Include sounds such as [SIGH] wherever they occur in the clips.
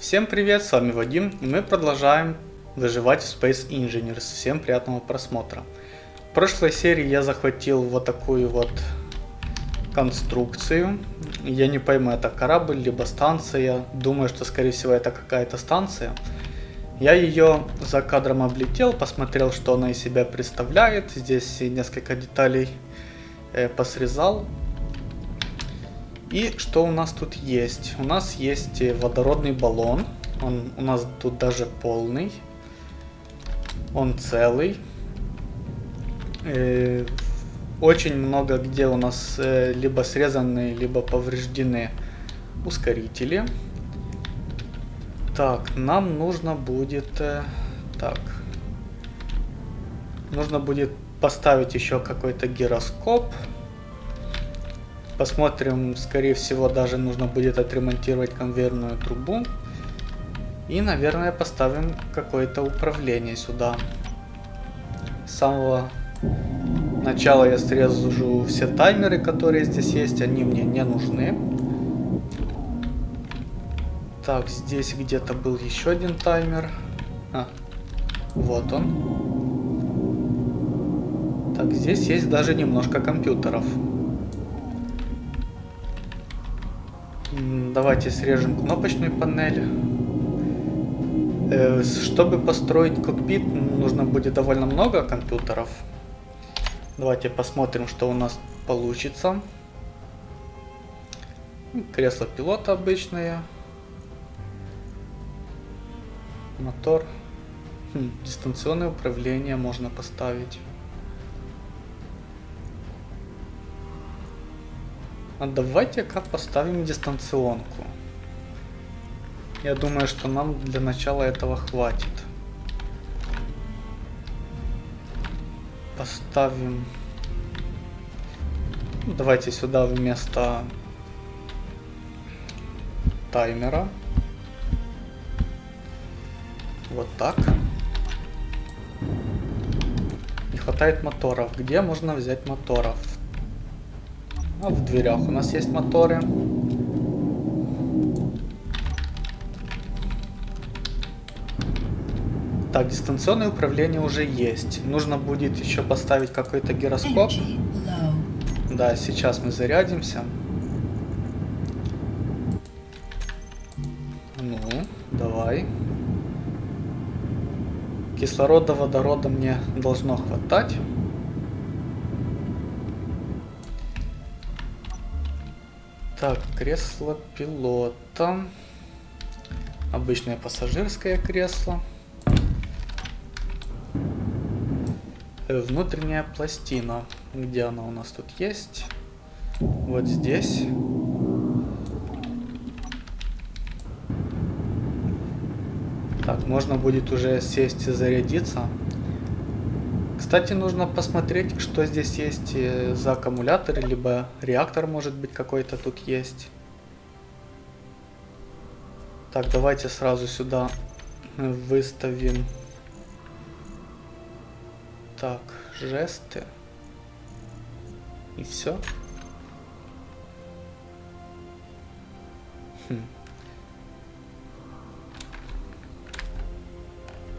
Всем привет, с вами Вадим, и мы продолжаем выживать в Space Engineers. Всем приятного просмотра. В прошлой серии я захватил вот такую вот конструкцию. Я не пойму, это корабль, либо станция. Думаю, что скорее всего это какая-то станция. Я ее за кадром облетел, посмотрел, что она из себя представляет. Здесь несколько деталей э, посрезал. И что у нас тут есть? У нас есть э, водородный баллон. Он у нас тут даже полный. Он целый. Э, очень много где у нас э, либо срезаны, либо повреждены ускорители. Так, нам нужно будет... Так. Нужно будет поставить еще какой-то гироскоп. Посмотрим, скорее всего, даже нужно будет отремонтировать конвейерную трубу. И, наверное, поставим какое-то управление сюда. С самого начала я срежу все таймеры, которые здесь есть. Они мне не нужны. Так, здесь где-то был еще один таймер. А, вот он. Так, здесь есть даже немножко компьютеров. Давайте срежем кнопочную панель. Э, чтобы построить кокпит, нужно будет довольно много компьютеров. Давайте посмотрим, что у нас получится. Кресло пилота обычное. Мотор. Хм, дистанционное управление можно поставить. А давайте-ка поставим дистанционку. Я думаю, что нам для начала этого хватит. Поставим... Давайте сюда вместо таймера. Вот так. Не хватает моторов. Где можно взять моторов? А в дверях у нас есть моторы. Так, дистанционное управление уже есть. Нужно будет еще поставить какой-то гироскоп. Да, сейчас мы зарядимся. Ну, давай. Кислорода, водорода мне должно хватать. Так, кресло пилота. Обычное пассажирское кресло. Э, внутренняя пластина. Где она у нас тут есть? Вот здесь. Так, можно будет уже сесть и зарядиться. Кстати, нужно посмотреть, что здесь есть э, за аккумулятор, либо реактор, может быть, какой-то тут есть. Так, давайте сразу сюда выставим. Так, жесты. И все. Хм.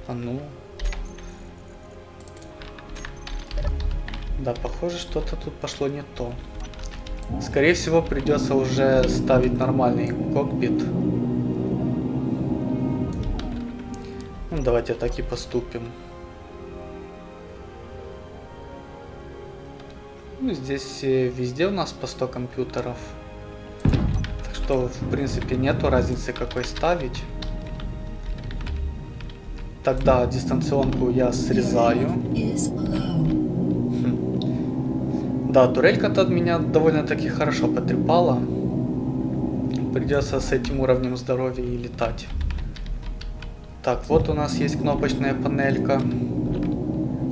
А ну, Да, похоже, что-то тут пошло не то. Скорее всего, придется уже ставить нормальный кокпит. Ну, давайте так и поступим. Ну, здесь э, везде у нас по 100 компьютеров. Так что, в принципе, нету разницы какой ставить. Тогда дистанционку я срезаю. Да, турелька-то от меня довольно-таки хорошо потрепала. Придется с этим уровнем здоровья и летать. Так, вот у нас есть кнопочная панелька.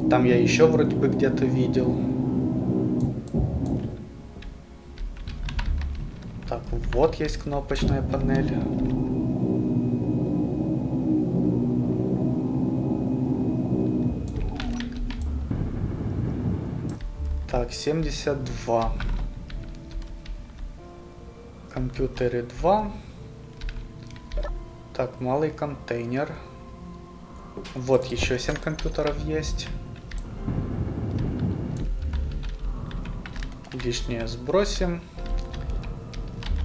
Там я еще вроде бы где-то видел. Так, вот есть кнопочная панель. Так, 72. Компьютеры 2. Так, малый контейнер. Вот еще 7 компьютеров есть. Лишнее сбросим.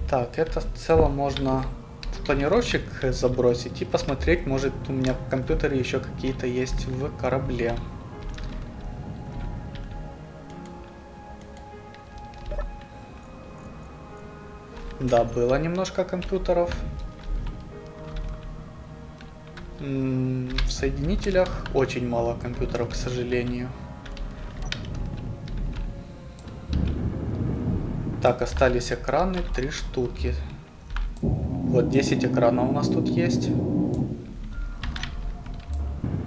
Так, это в целом можно в планировщик забросить и посмотреть, может у меня в компьютере еще какие-то есть в корабле. Да, было немножко компьютеров. В соединителях очень мало компьютеров, к сожалению. Так, остались экраны, три штуки. Вот 10 экранов у нас тут есть.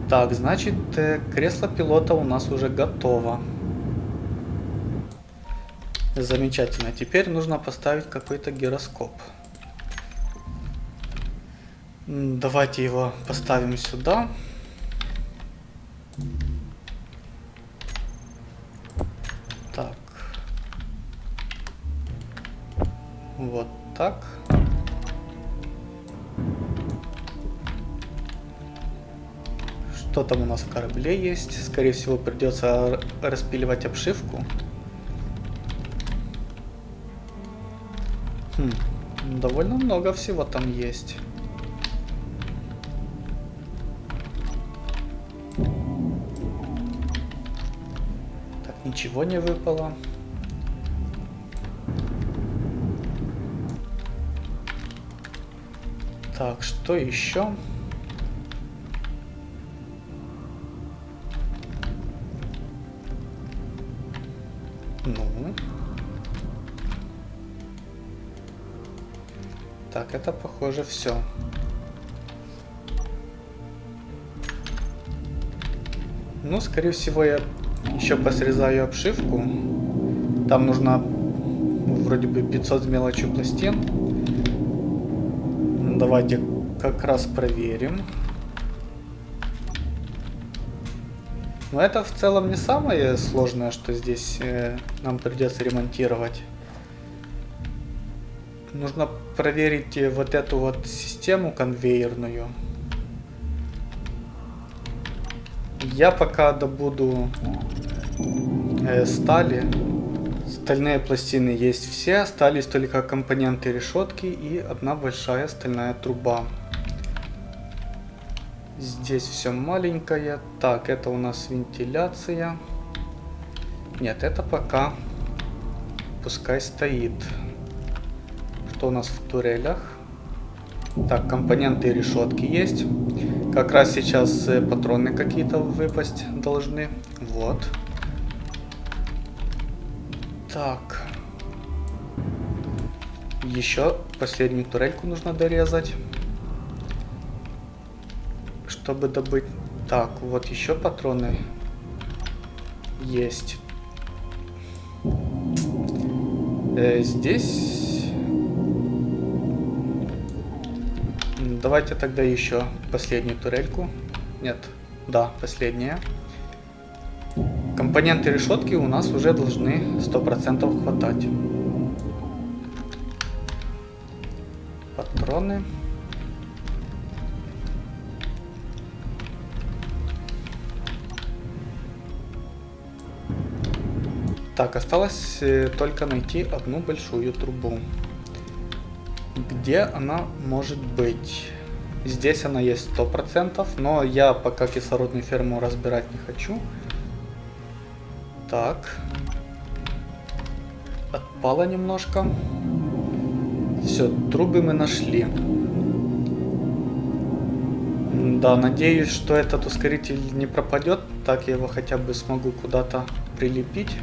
Так, значит, э, кресло пилота у нас уже готово. Замечательно. Теперь нужно поставить какой-то гироскоп. Давайте его поставим сюда. Так. Вот так. Что там у нас в корабле есть? Скорее всего придется распиливать обшивку. Довольно много всего там есть. Так, ничего не выпало. Так, что еще? Ну. Так, это похоже все. Ну, скорее всего, я еще посрезаю обшивку. Там нужно вроде бы 500 с мелочью пластин. Давайте как раз проверим. Но это в целом не самое сложное, что здесь э, нам придется ремонтировать. Нужно проверить э, вот эту вот систему конвейерную. Я пока добуду э, стали. Стальные пластины есть все, остались только компоненты решетки и одна большая стальная труба. Здесь все маленькое. Так, это у нас вентиляция. Нет, это пока пускай стоит. Что у нас в турелях? Так, компоненты и решетки есть. Как раз сейчас э, патроны какие-то выпасть должны. Вот. Так. Еще последнюю турельку нужно дорезать. Чтобы добыть... Так, вот еще патроны есть. Э, здесь Давайте тогда еще последнюю турельку. Нет, да, последняя. Компоненты решетки у нас уже должны 100% хватать. Патроны. Так, осталось э, только найти одну большую трубу. Где она может быть? Здесь она есть 100%, но я пока кислородную ферму разбирать не хочу. Так. Отпало немножко. Все, трубы мы нашли. Да, надеюсь, что этот ускоритель не пропадет. Так я его хотя бы смогу куда-то прилепить.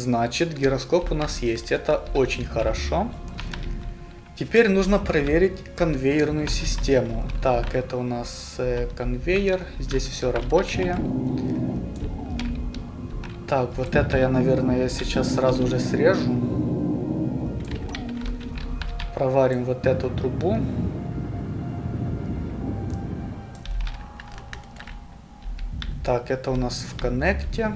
Значит, гироскоп у нас есть. Это очень хорошо. Теперь нужно проверить конвейерную систему. Так, это у нас э, конвейер. Здесь все рабочее. Так, вот это я, наверное, сейчас сразу же срежу. Проварим вот эту трубу. Так, это у нас в коннекте.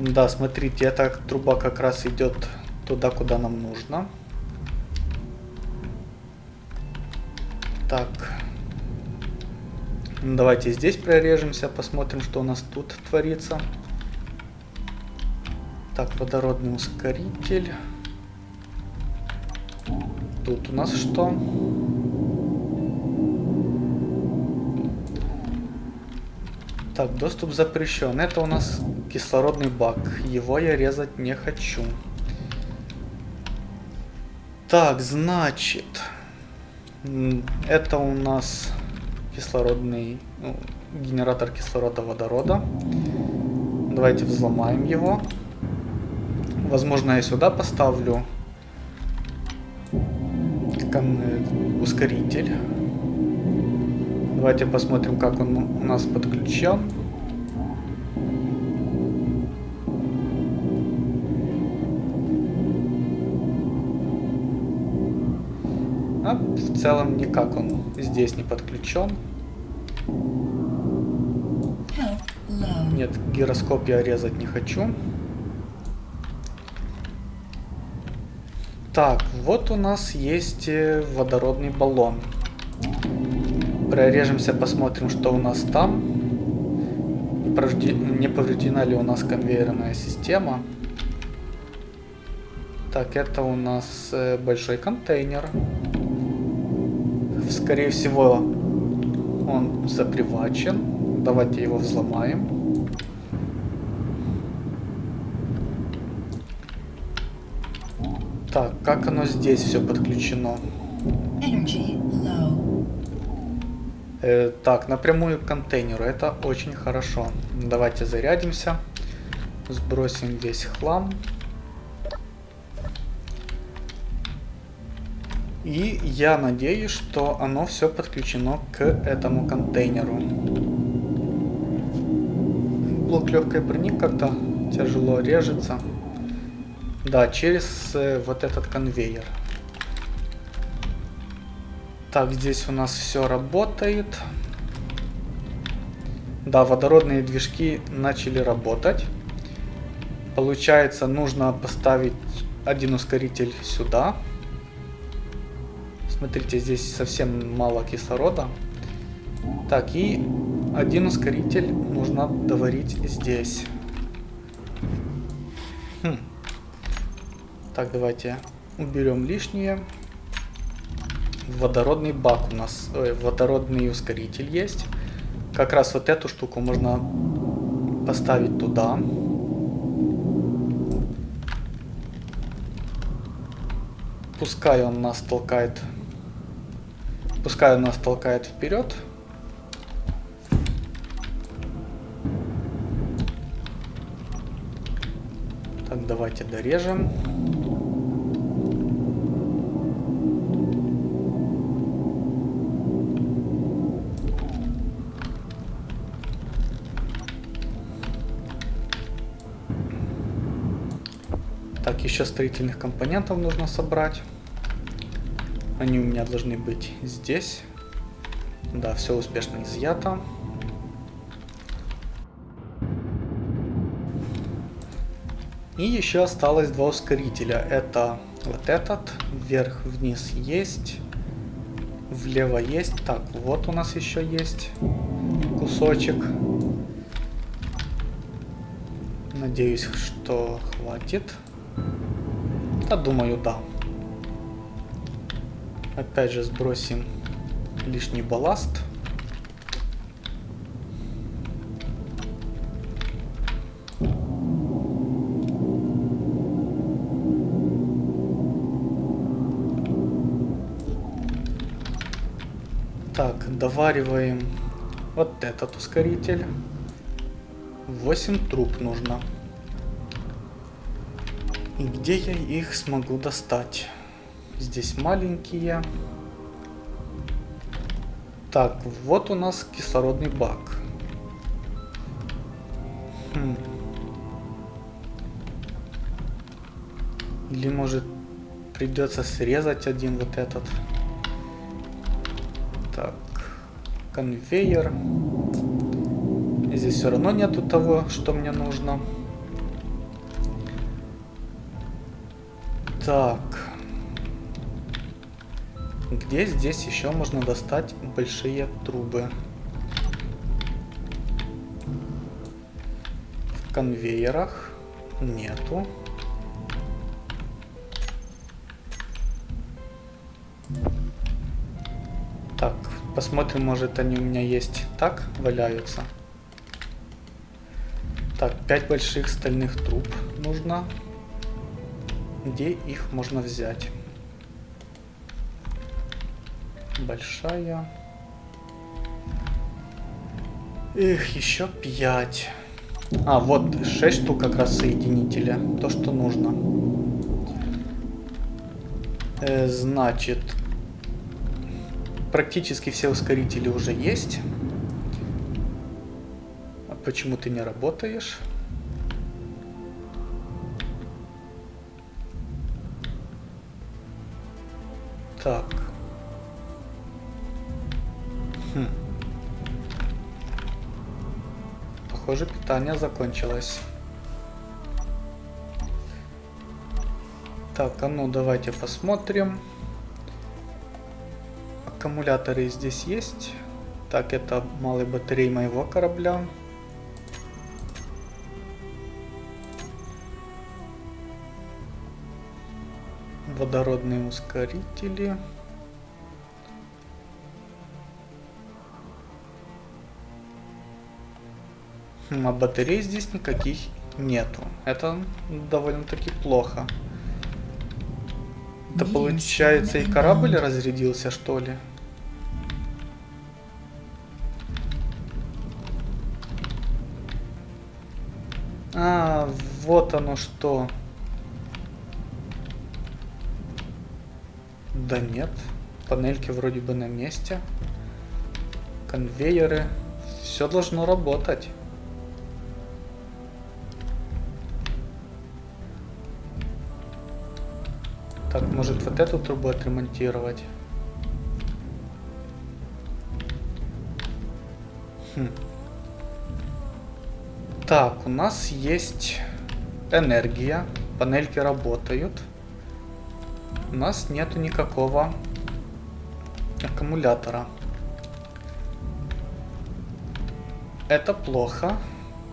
Да, смотрите, эта труба как раз идет туда, куда нам нужно. Так. Давайте здесь прорежемся, посмотрим, что у нас тут творится. Так, водородный ускоритель. Тут у нас что? Так, доступ запрещен. Это у нас кислородный бак. Его я резать не хочу. Так, значит... Это у нас кислородный... Ну, генератор кислорода водорода. Давайте взломаем его. Возможно, я сюда поставлю ускоритель. Давайте посмотрим, как он у нас подключен. А в целом никак он здесь не подключен. Нет, гироскоп я резать не хочу. Так, вот у нас есть э, водородный баллон. Прорежемся, посмотрим, что у нас там. Не повреждена ли у нас конвейерная система. Так, это у нас э, большой контейнер. Скорее всего, он запривачен. Давайте его взломаем. Так, как оно здесь все подключено? Energy low. Э, так, напрямую к контейнеру. Это очень хорошо. Давайте зарядимся. Сбросим весь хлам. И я надеюсь, что оно все подключено к этому контейнеру. Блок легкой брони как-то тяжело режется. Да, через э, вот этот конвейер. Так, здесь у нас все работает. Да, водородные движки начали работать. Получается, нужно поставить один ускоритель сюда. Смотрите, здесь совсем мало кислорода. Так, и один ускоритель нужно доварить здесь. Хм. Так, давайте уберем лишнее водородный бак у нас, ой, водородный ускоритель есть. Как раз вот эту штуку можно поставить туда. Пускай он нас толкает, пускай он нас толкает вперед. Так, давайте дорежем. Еще строительных компонентов нужно собрать. Они у меня должны быть здесь. Да, все успешно изъято. И еще осталось два ускорителя. Это вот этот, вверх-вниз есть, влево есть. Так, вот у нас еще есть кусочек. Надеюсь, что хватит. Да, думаю, да. Опять же сбросим лишний балласт. Так, довариваем вот этот ускоритель. 8 труб нужно. И где я их смогу достать? Здесь маленькие. Так, вот у нас кислородный бак. Хм. Или может придется срезать один вот этот. Так, конвейер. Здесь все равно нету того, что мне нужно. Так. Где здесь еще можно достать большие трубы? В конвейерах нету. Так, посмотрим, может они у меня есть так, валяются. Так, 5 больших стальных труб нужно. Где их можно взять? Большая. Эх, еще 5. А, вот 6 штук как раз соединителя. То, что нужно. Э, значит, практически все ускорители уже есть. Почему ты не работаешь? Питание закончилось. Так, а ну давайте посмотрим. Аккумуляторы здесь есть. Так, это малый батареи моего корабля. водородные ускорители. А батарей здесь никаких нету. Это довольно-таки плохо. Это получается и корабль разрядился, что ли? А, вот оно что. Да нет. Панельки вроде бы на месте. Конвейеры. Все должно работать. Вот эту трубу отремонтировать? Хм. Так, у нас есть энергия. Панельки работают у нас нету никакого аккумулятора. Это плохо.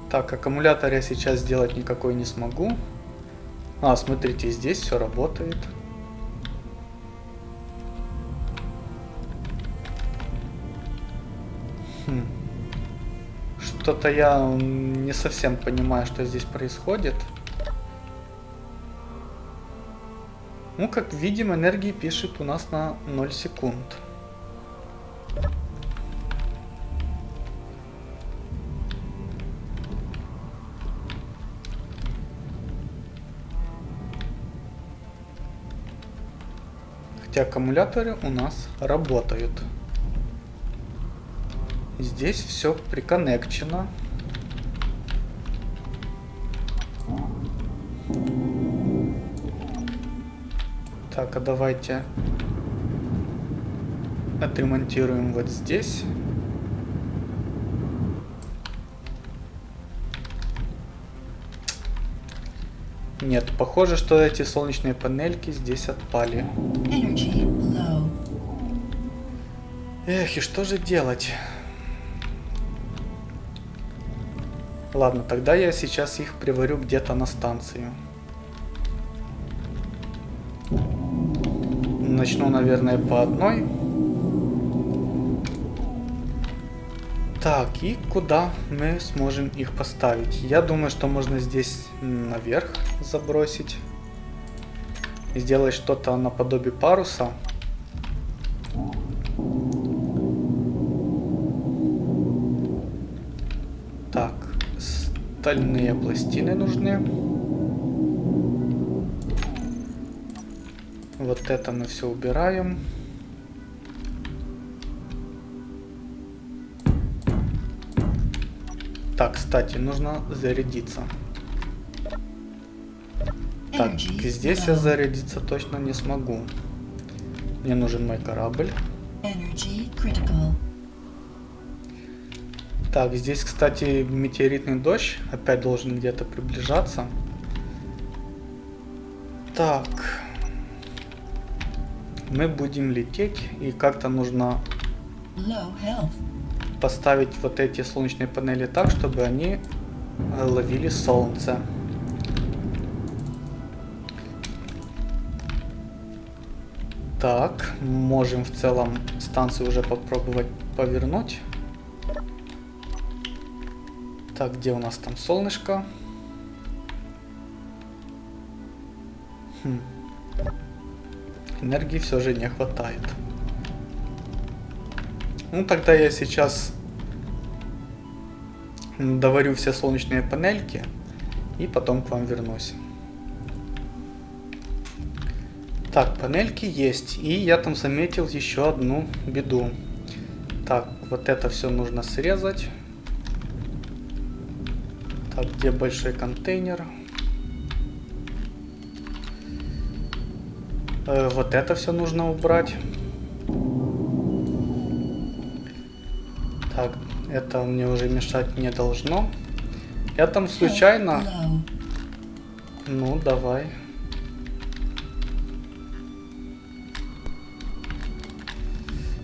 Так, аккумулятор я сейчас сделать никакой не смогу. А, смотрите, здесь все работает. Что-то я не совсем понимаю, что здесь происходит. Ну, как видим, энергии пишет у нас на 0 секунд. Хотя аккумуляторы у нас работают. Здесь все приконнекчено. Так, а давайте отремонтируем вот здесь. Нет, похоже, что эти солнечные панельки здесь отпали. Эх, и что же делать? Ладно, тогда я сейчас их приварю где-то на станцию. Начну, наверное, по одной. Так, и куда мы сможем их поставить? Я думаю, что можно здесь наверх забросить. Сделать что-то наподобие паруса. Так, стальные пластины нужны. Вот это мы все убираем. Так, кстати, нужно зарядиться. Так, здесь я зарядиться точно не смогу. Мне нужен мой корабль. Так, здесь, кстати, метеоритный дождь опять должен где-то приближаться. Так, мы будем лететь и как-то нужно поставить вот эти солнечные панели так, чтобы они э, ловили солнце. Так, можем в целом станцию уже попробовать повернуть. Так, где у нас там солнышко? Хм. Энергии все же не хватает. Ну, тогда я сейчас доварю все солнечные панельки и потом к вам вернусь. Так, панельки есть. И я там заметил еще одну беду. Так, вот это все нужно срезать. Так, где большой контейнер? Э, вот это все нужно убрать. Так, это мне уже мешать не должно. Я там случайно... Ну, давай.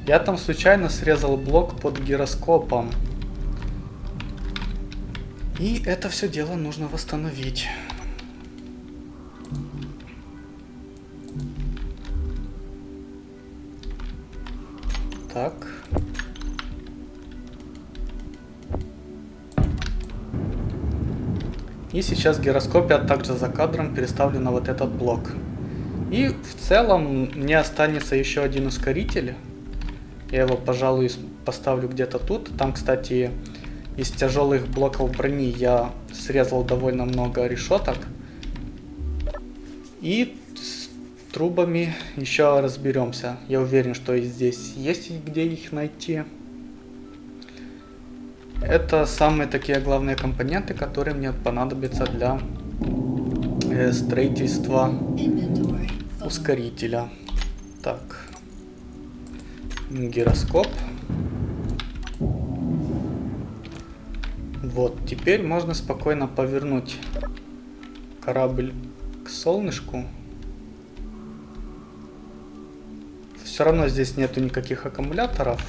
Я там случайно срезал блок под гироскопом. И это все дело нужно восстановить. Так. И сейчас гироскопия также за кадром переставлю на вот этот блок. И в целом мне останется еще один ускоритель. Я его, пожалуй, поставлю где-то тут. Там, кстати, из тяжелых блоков брони я срезал довольно много решеток. И с трубами еще разберемся. Я уверен, что и здесь есть где их найти. Это самые такие главные компоненты, которые мне понадобятся для э, строительства ускорителя. Так. Гироскоп. Вот, теперь можно спокойно повернуть корабль к солнышку. Все равно здесь нету никаких аккумуляторов.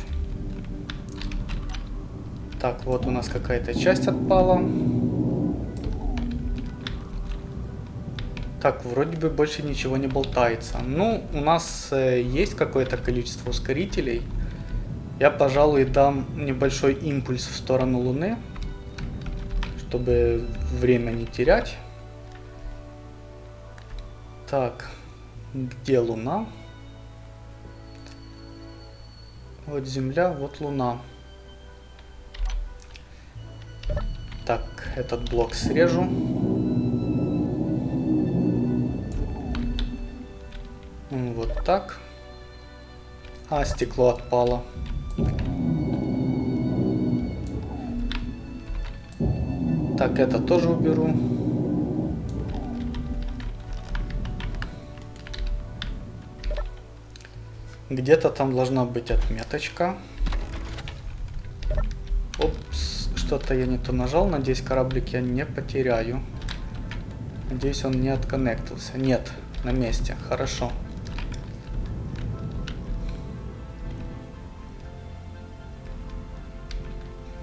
Так, вот у нас какая-то часть отпала. Так, вроде бы больше ничего не болтается. Ну, у нас э, есть какое-то количество ускорителей. Я, пожалуй, дам небольшой импульс в сторону Луны, чтобы время не терять. Так, где Луна? Вот Земля, вот Луна. Так, этот блок срежу. Вот так. А, стекло отпало. Так, это тоже уберу. Где-то там должна быть отметочка. Опс, что-то я не то нажал. Надеюсь, кораблик я не потеряю. Надеюсь, он не отконнектился. Нет, на месте. Хорошо.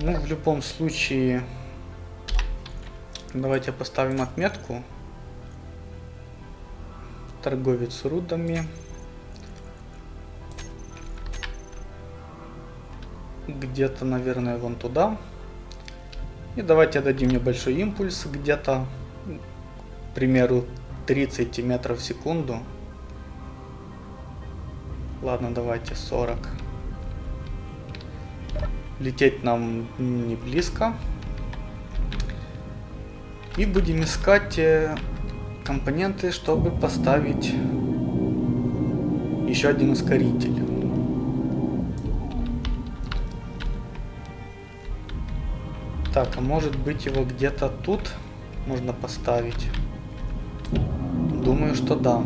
Ну, в любом случае, давайте поставим отметку. Торговец рудами. Где-то, наверное, вон туда. И давайте дадим небольшой импульс где-то, к примеру, 30 метров в секунду. Ладно, давайте 40. Лететь нам не близко. И будем искать э, компоненты, чтобы поставить еще один ускоритель. Так, а может быть его где-то тут можно поставить? Думаю, что да.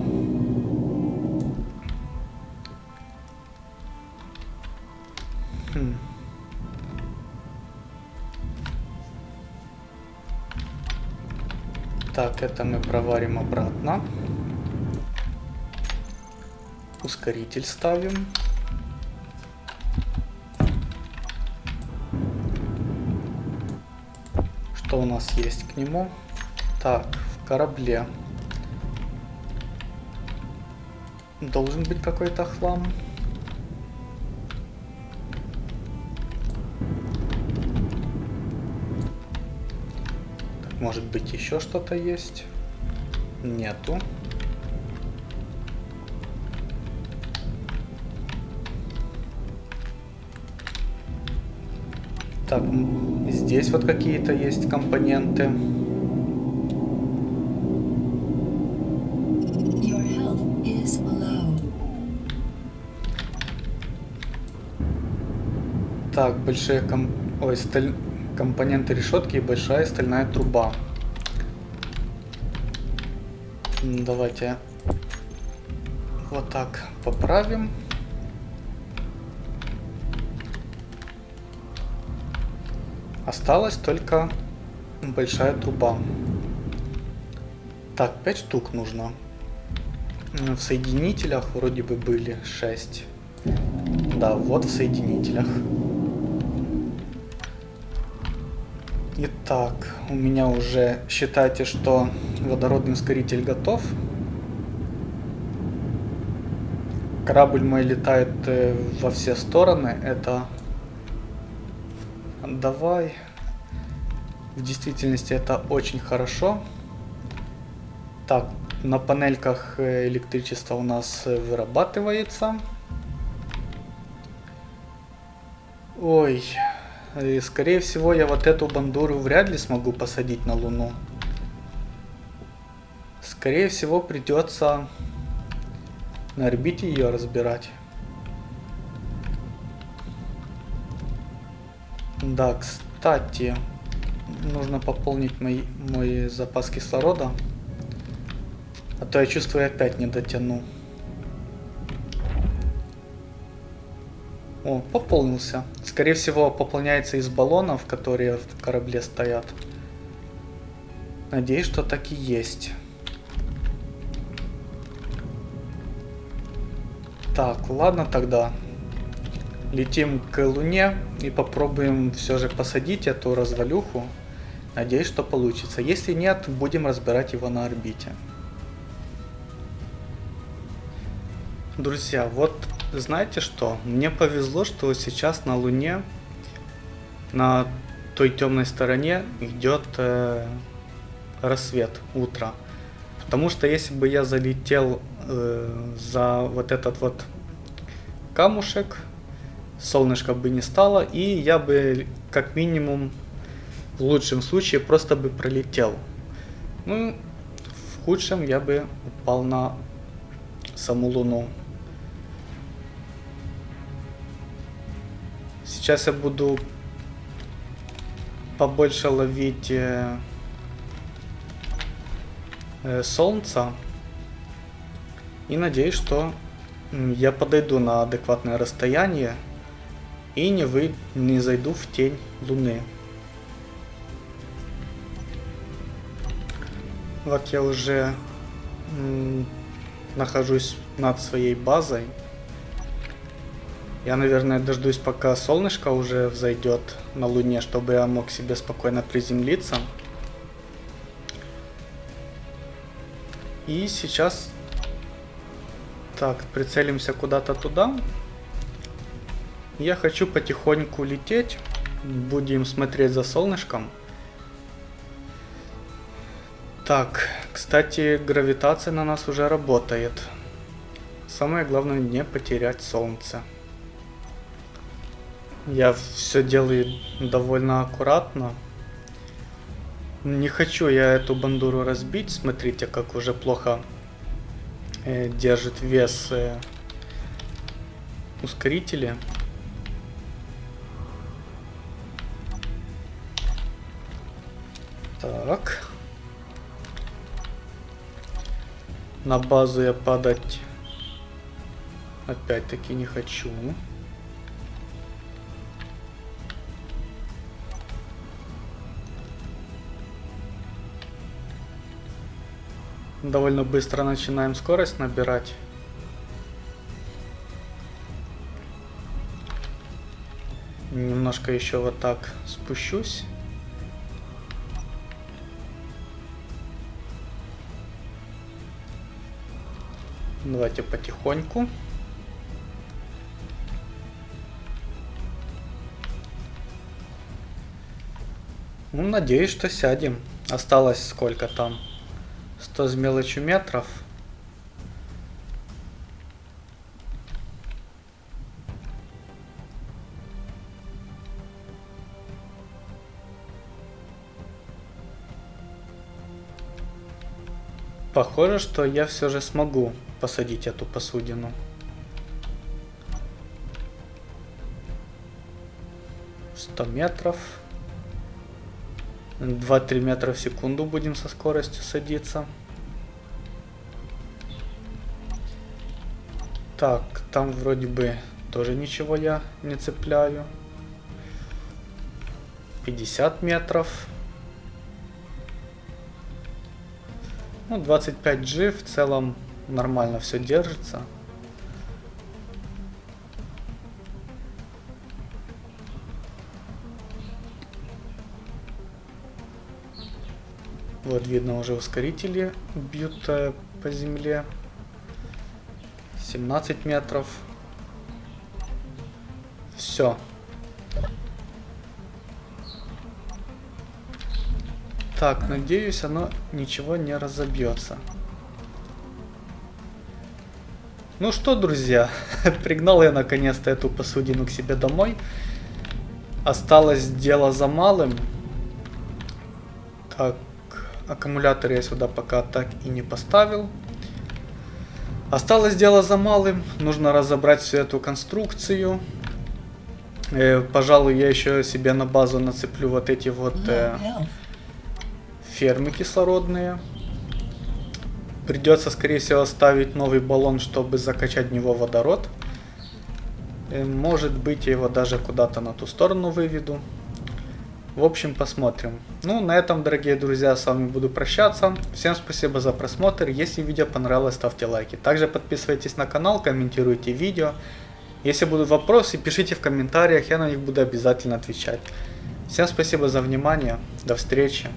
Так, это мы проварим обратно. Ускоритель ставим. Что у нас есть к нему? Так, в корабле. Должен быть какой-то хлам. Может быть еще что-то есть? Нету. Так, здесь вот какие-то есть компоненты. Так, большие ком... Ой, сталь... компоненты решетки и большая стальная труба. Давайте вот так поправим. Осталась только большая труба. Так, 5 штук нужно. В соединителях вроде бы были 6. Да, вот в соединителях. Итак, у меня уже считайте, что водородный ускоритель готов. Корабль мой летает э, во все стороны. Это... Давай. В действительности это очень хорошо. Так, на панельках э, электричество у нас э, вырабатывается. Ой, и, скорее всего, я вот эту бандуру вряд ли смогу посадить на Луну. Скорее всего, придется на орбите ее разбирать. Да, кстати, нужно пополнить мой, мой запас кислорода. А то я чувствую, я опять не дотяну. О, пополнился. Скорее всего, пополняется из баллонов, которые в корабле стоят. Надеюсь, что так и есть. Так, ладно тогда. Летим к Луне и попробуем все же посадить эту развалюху. Надеюсь, что получится. Если нет, будем разбирать его на орбите. Друзья, вот знаете что? Мне повезло, что сейчас на Луне, на той темной стороне идет э, рассвет, утро. Потому что если бы я залетел э, за вот этот вот камушек, солнышко бы не стало, и я бы как минимум в лучшем случае просто бы пролетел. Ну, в худшем я бы упал на саму Луну. Сейчас я буду побольше ловить э, э, солнца. И надеюсь, что я подойду на адекватное расстояние и не, вы, не зайду в тень Луны. Вот я уже нахожусь над своей базой. Я, наверное, дождусь, пока солнышко уже взойдет на Луне, чтобы я мог себе спокойно приземлиться. И сейчас... Так, прицелимся куда-то туда. Я хочу потихоньку лететь. Будем смотреть за солнышком. Так, кстати, гравитация на нас уже работает. Самое главное не потерять солнце. Я все делаю довольно аккуратно. Не хочу я эту бандуру разбить. Смотрите, как уже плохо э, держит вес э, ускорители. Так. На базу я падать опять-таки не хочу. довольно быстро начинаем скорость набирать. Немножко еще вот так спущусь. Давайте потихоньку. Ну, надеюсь, что сядем. Осталось сколько там? 100 с мелочью метров. Похоже, что я все же смогу посадить эту посудину. Сто метров. 2-3 метра в секунду будем со скоростью садиться. Так, там вроде бы тоже ничего я не цепляю. 50 метров. Ну, 25G в целом нормально все держится. Вот видно уже ускорители бьют э, по земле. 17 метров. Все. Так, надеюсь, оно ничего не разобьется. Ну что, друзья, [LAUGHS] пригнал я наконец-то эту посудину к себе домой. Осталось дело за малым. Так, аккумулятор я сюда пока так и не поставил. Осталось дело за малым. Нужно разобрать всю эту конструкцию. Э, пожалуй, я еще себе на базу нацеплю вот эти вот э, фермы кислородные. Придется, скорее всего, ставить новый баллон, чтобы закачать в него водород. Э, может быть, я его даже куда-то на ту сторону выведу. В общем, посмотрим. Ну, на этом, дорогие друзья, с вами буду прощаться. Всем спасибо за просмотр. Если видео понравилось, ставьте лайки. Также подписывайтесь на канал, комментируйте видео. Если будут вопросы, пишите в комментариях, я на них буду обязательно отвечать. Всем спасибо за внимание. До встречи.